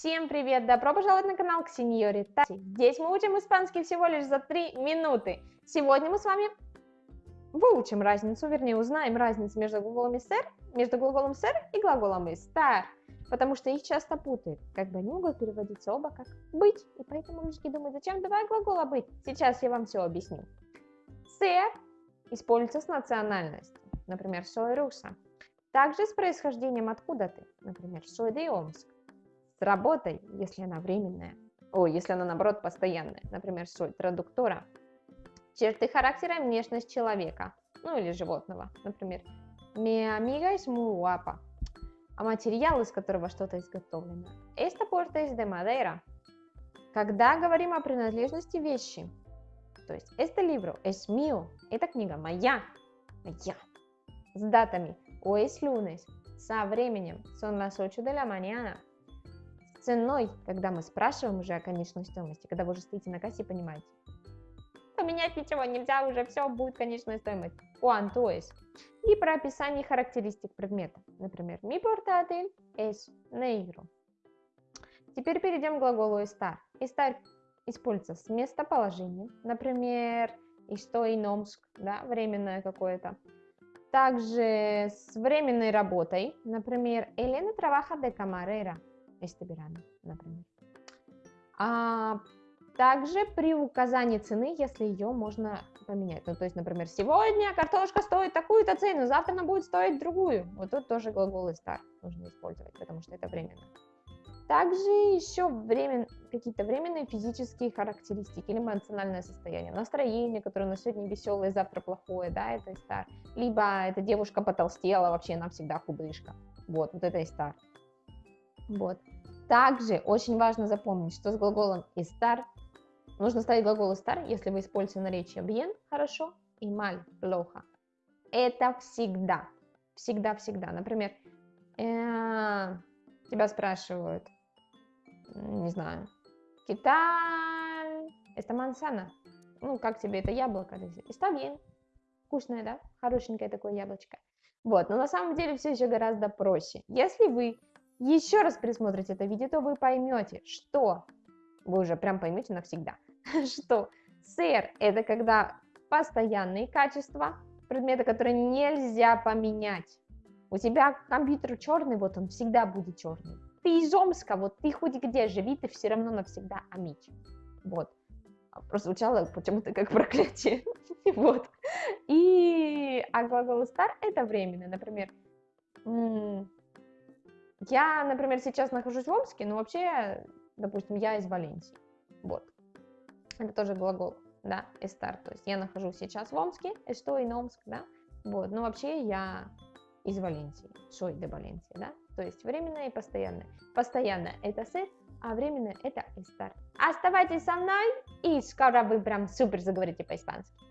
Всем привет! Добро пожаловать на канал Ксеньори Тати. Здесь мы учим испанский всего лишь за 3 минуты. Сегодня мы с вами выучим разницу, вернее узнаем разницу между глаголами ser, между глаголом ser и глаголом estar, потому что их часто путают, как бы они могут переводиться оба как быть, и поэтому мужики думают, зачем два глагола быть? Сейчас я вам все объясню. Ser используется с национальностью, например, soy руса. Также с происхождением откуда ты, например, soy de Омск с работой, если она временная, о, если она наоборот постоянная, например, суть традуктора, черты характера и внешность человека, ну или животного, например, mi amiga es muy guapa, а материал, из которого что-то изготовлено, esta puerta es de madera. Когда говорим о принадлежности вещи, то есть este libro es mío, эта книга моя, моя, с датами, o es lunes, со временем, son las 8 de la mañana, ценой, когда мы спрашиваем уже о конечной стоимости, когда вы уже стоите на кассе и понимаете, поменять ничего нельзя, уже все будет конечная стоимость. Cuánto es. И про описание характеристик предмета. Например, mi portátil es negro. Теперь перейдем к глаголу estar. Estar используется с местоположением. Например, что и Номск, да, временное какое-то. Также с временной работой. Например, Елена trabaja de camarera verano, например. А также при указании цены, если ее можно поменять. Ну, то есть, например, сегодня картошка стоит такую-то цену, завтра она будет стоить другую. Вот тут тоже глагол start нужно использовать, потому что это временно. Также еще времен, какие-то временные физические характеристики или эмоциональное состояние, настроение, которое на сегодня веселое, завтра плохое, да, это стар. Либо эта девушка потолстела, вообще она всегда худышка. Вот, вот это и стар. Вот. Также очень важно запомнить, что с глаголом estar нужно ставить глагол estar, если вы используете наречие bien – хорошо и mal – плохо. Это всегда, всегда-всегда. Например, э, тебя спрашивают, не знаю, Китай, это мансана. Ну, как тебе это яблоко? Está bien. Вкусное, да? Хорошенькое такое яблочко. Вот, но на самом деле все еще гораздо проще. Если вы еще раз пересмотрите это видео, то вы поймете, что, вы уже прям поймете навсегда, что сэр это когда постоянные качества предмета, которые нельзя поменять. У тебя компьютер черный, вот он всегда будет черный. Ты из Омска, вот ты хоть где живи, ты все равно навсегда амич. Вот. Прозвучало почему-то как проклятие. вот. И а глагол стар это временно. Например, я, например, сейчас нахожусь в Омске, но вообще, допустим, я из Валенсии. Вот. Это тоже глагол, да, estar. То есть я нахожусь сейчас в Омске, estoy en Омск, да. Вот. Но вообще я из Валенсии, soy de Валенсии, да. То есть временное и постоянное. Постоянное это ser, а временное это estar. Оставайтесь со мной, и скоро вы прям супер заговорите по-испански.